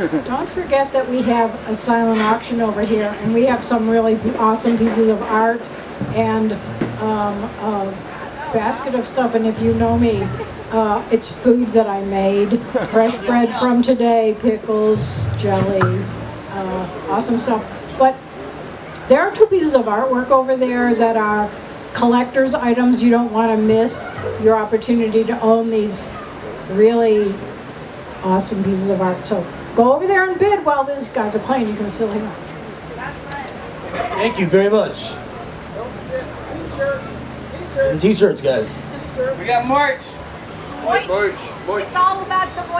don't forget that we have a silent auction over here, and we have some really awesome pieces of art and um, a basket of stuff, and if you know me, uh, it's food that I made, fresh bread from today, pickles, jelly, uh, awesome stuff. But there are two pieces of artwork over there that are collector's items. You don't want to miss your opportunity to own these really awesome pieces of art. So go over there and bid while these guys are playing. You can still hear them. Thank you very much. And the t-shirts, guys. We got March. Voice. It's all about the voice.